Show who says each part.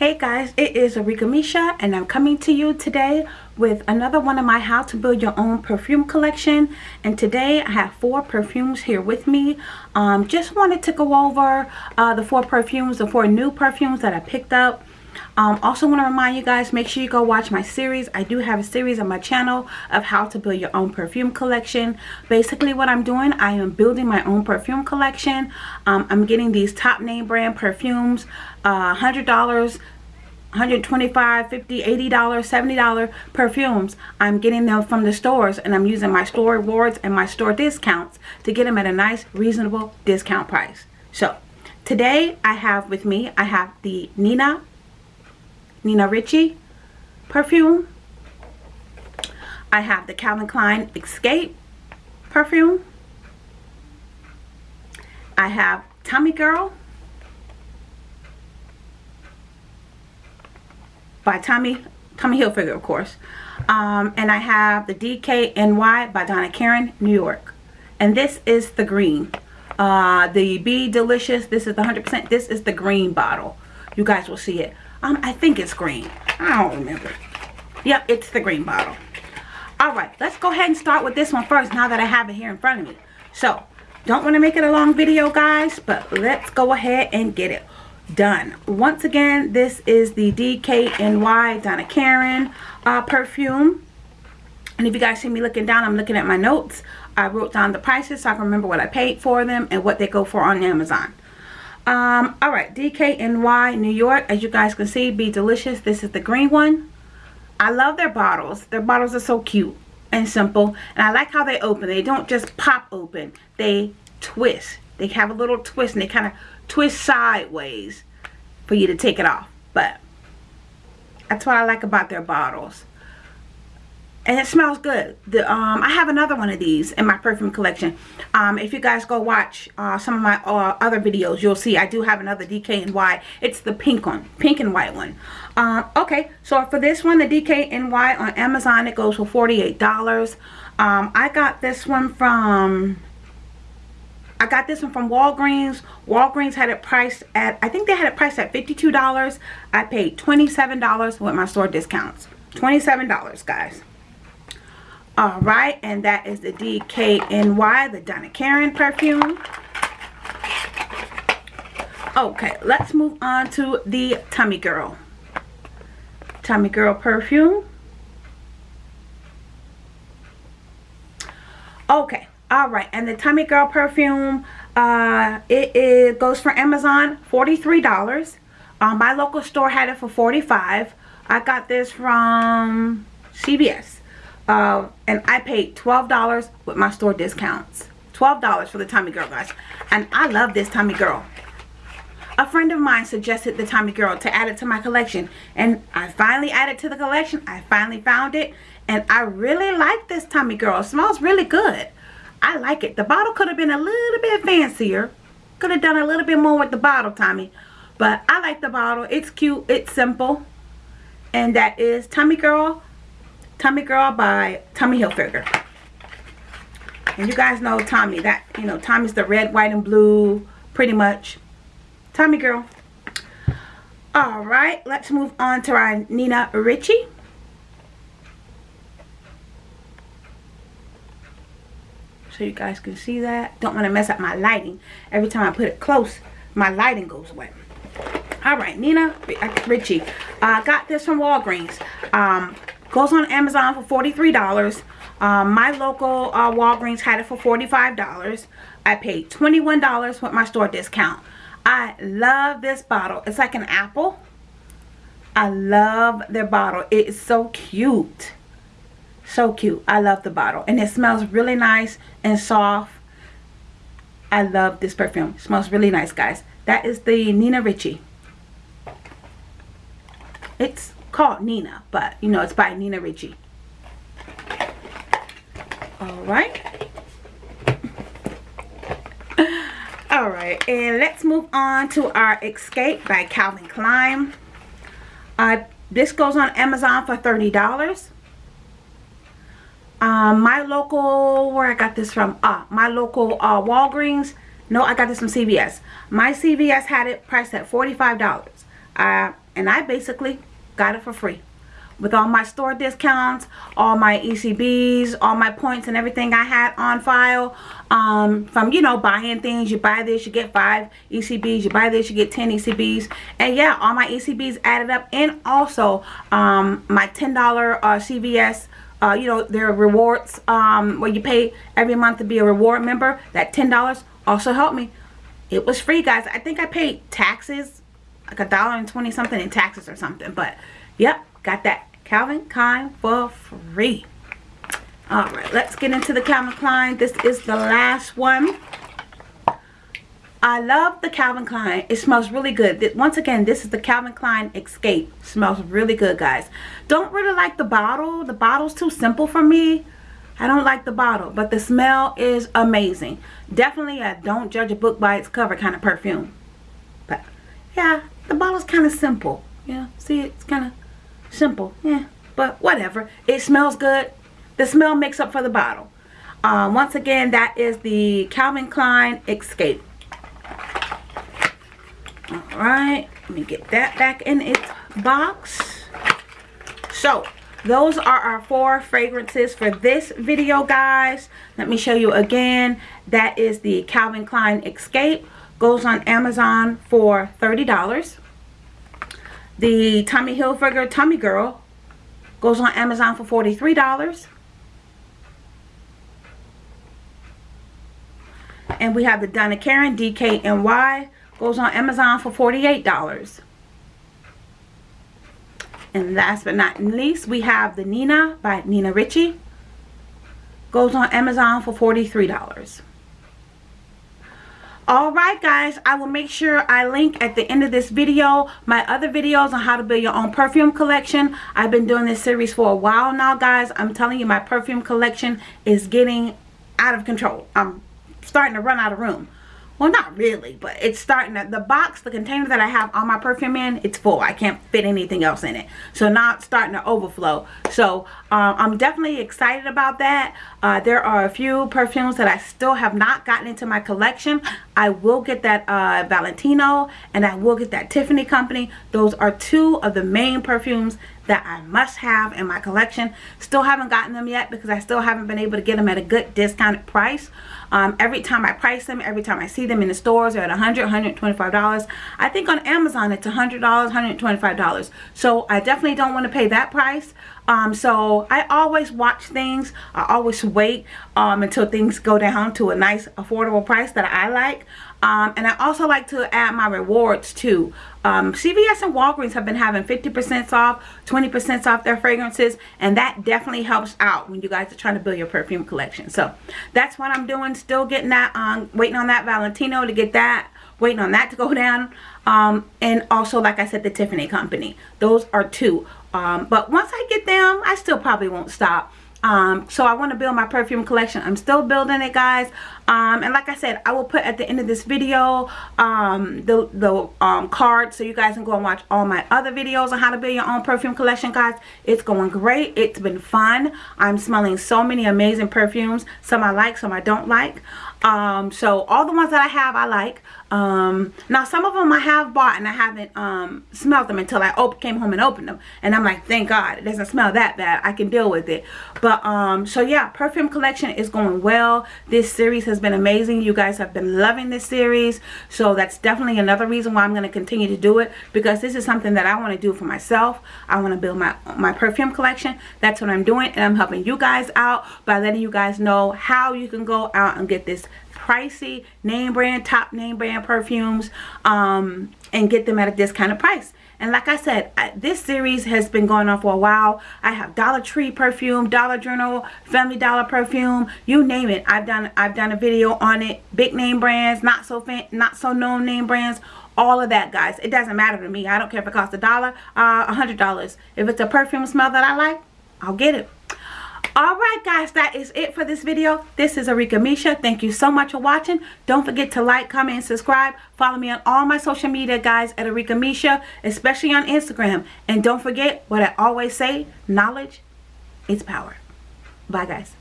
Speaker 1: Hey guys, it is Arika Misha and I'm coming to you today with another one of my how to build your own perfume collection and today I have four perfumes here with me. Um, just wanted to go over uh, the four perfumes, the four new perfumes that I picked up um, also want to remind you guys, make sure you go watch my series. I do have a series on my channel of how to build your own perfume collection. Basically what I'm doing, I am building my own perfume collection. Um, I'm getting these top name brand perfumes, uh, $100 125 50 80 dollars 70 dollar perfumes i'm getting them from the stores and i'm using my store rewards and my store discounts to get them at a nice reasonable discount price so today i have with me i have the nina Nina Ricci perfume. I have the Calvin Klein Escape perfume. I have Tommy Girl by Tommy Tommy Hilfiger, of course. Um, and I have the DKNY by Donna Karan, New York. And this is the green. Uh, the Be Delicious, this is the 100%, this is the green bottle. You guys will see it. Um, I think it's green. I don't remember. Yep, it's the green bottle. Alright, let's go ahead and start with this one first now that I have it here in front of me. So, don't want to make it a long video, guys, but let's go ahead and get it done. Once again, this is the DKNY Donna Karan uh, perfume. And if you guys see me looking down, I'm looking at my notes. I wrote down the prices so I can remember what I paid for them and what they go for on Amazon. Um, all right, DKNY New York. As you guys can see, Be Delicious. This is the green one. I love their bottles. Their bottles are so cute and simple. And I like how they open. They don't just pop open. They twist. They have a little twist and they kind of twist sideways for you to take it off. But that's what I like about their bottles and it smells good the um i have another one of these in my perfume collection um if you guys go watch uh some of my uh, other videos you'll see i do have another dkny it's the pink one pink and white one um okay so for this one the dkny on amazon it goes for 48 dollars um i got this one from I got this one from Walgreens. Walgreens had it priced at, I think they had it priced at $52. I paid $27 with my store discounts. $27, guys. All right, and that is the DKNY, the Donna Karan perfume. Okay, let's move on to the Tommy Girl. Tommy Girl perfume. Okay, all right, and the Tommy Girl perfume, uh, it, it goes for Amazon, $43. Um, my local store had it for 45 I got this from CVS. Uh, and I paid $12 with my store discounts. $12 for the Tommy Girl, guys. And I love this Tommy Girl. A friend of mine suggested the Tommy Girl to add it to my collection. And I finally added to the collection. I finally found it. And I really like this Tommy Girl. It smells really good. I like it. The bottle could have been a little bit fancier. Could have done a little bit more with the bottle, Tommy. But I like the bottle. It's cute. It's simple. And that is Tommy Girl Tommy Girl by Tommy Hilfiger. And you guys know Tommy. That, you know, Tommy's the red, white, and blue, pretty much. Tommy Girl. Alright, let's move on to our Nina Ricci. So you guys can see that. Don't want to mess up my lighting. Every time I put it close, my lighting goes away. Alright, Nina Ricci. I uh, got this from Walgreens. Um, Goes on Amazon for $43. Um, my local uh, Walgreens had it for $45. I paid $21 with my store discount. I love this bottle. It's like an apple. I love their bottle. It is so cute. So cute. I love the bottle. And it smells really nice and soft. I love this perfume. It smells really nice, guys. That is the Nina Ricci. It's called Nina, but you know, it's by Nina Ricci. Alright. Alright, and let's move on to our Escape by Calvin Klein. Uh, this goes on Amazon for $30. Um, my local, where I got this from? Ah, my local uh, Walgreens. No, I got this from CVS. My CVS had it priced at $45. Uh, and I basically got it for free with all my store discounts, all my ECBs, all my points and everything I had on file um, from, you know, buying things. You buy this, you get five ECBs. You buy this, you get 10 ECBs. And yeah, all my ECBs added up. And also um, my $10 uh, CVS uh, you know, there are rewards um, where you pay every month to be a reward member. That $10 also helped me. It was free, guys. I think I paid taxes, like a dollar and 20 something in taxes or something. But, yep, got that Calvin Klein for free. Alright, let's get into the Calvin Klein. This is the last one. I love the Calvin Klein. It smells really good. Once again, this is the Calvin Klein Escape. Smells really good, guys. Don't really like the bottle. The bottle's too simple for me. I don't like the bottle, but the smell is amazing. Definitely a don't judge a book by its cover kind of perfume. But, yeah, the bottle's kind of simple. Yeah, see, it's kind of Simple. Yeah. But whatever. It smells good. The smell makes up for the bottle. Um, once again, that is the Calvin Klein Escape. Alright. Let me get that back in its box. So, those are our four fragrances for this video, guys. Let me show you again. That is the Calvin Klein Escape. Goes on Amazon for $30. The Tommy Hilfiger Tommy Girl goes on Amazon for $43. And we have the Donna Karan DKNY goes on Amazon for $48. And last but not least, we have the Nina by Nina Ricci. Goes on Amazon for $43 alright guys i will make sure i link at the end of this video my other videos on how to build your own perfume collection. I've been doing this series for a while now guys. I'm telling you my perfume collection is getting out of control. I'm starting to run out of room well not really but it's starting to the box the container that i have all my perfume in it's full. I can't fit anything else in it. So now it's starting to overflow. So um, i'm definitely excited about that. Uh, there are a few perfumes that i still have not gotten into my collection. I will get that uh, valentino and i will get that tiffany company. Those are two of the main perfumes that I must have in my collection. Still haven't gotten them yet because I still haven't been able to get them at a good discounted price. Um, every time I price them, every time I see them in the stores, they're at $100, $125. I think on Amazon it's $100, $125. So I definitely don't want to pay that price. Um, so I always watch things. I always wait um, until things go down to a nice affordable price that I like. Um, and I also like to add my rewards too. Um, CVS and Walgreens have been having 50% off, 20% off their fragrances, and that definitely helps out when you guys are trying to build your perfume collection. So that's what I'm doing. Still getting that, um, waiting on that Valentino to get that, waiting on that to go down. Um, and also, like I said, the Tiffany Company. Those are two. Um, but once I get them, I still probably won't stop. Um so i want to build my perfume collection. I'm still building it guys. Um and like i said i will put at the end of this video um the the um card so you guys can go and watch all my other videos on how to build your own perfume collection guys. It's going great. It's been fun. I'm smelling so many amazing perfumes. Some i like some i don't like um so all the ones that i have i like. Um now some of them i have bought and i haven't um smelled them until i came home and opened them. And i'm like thank god it doesn't smell that bad. I can deal with it. But um so yeah perfume collection is going well. This series has been amazing. You guys have been loving this series. So that's definitely another reason why i'm going to continue to do it because this is something that i want to do for myself. I want to build my my perfume collection. That's what i'm doing and i'm helping you guys out by letting you guys know how you can go out and get this pricey name brand top name brand perfumes um, and get them at a discounted price and like I said, I, this series has been going on for a while. I have Dollar Tree perfume, Dollar General Family Dollar perfume, you name it. I've done I've done a video on it. Big name brands, not so fan, not so known name brands, all of that, guys. It doesn't matter to me. I don't care if it costs a dollar, uh, a hundred dollars. If it's a perfume smell that I like, I'll get it alright guys that is it for this video. This is Arika Misha. Thank you so much for watching. Don't forget to like comment and subscribe. Follow me on all my social media guys at Arika Misha especially on Instagram. And don't forget what I always say knowledge is power. Bye guys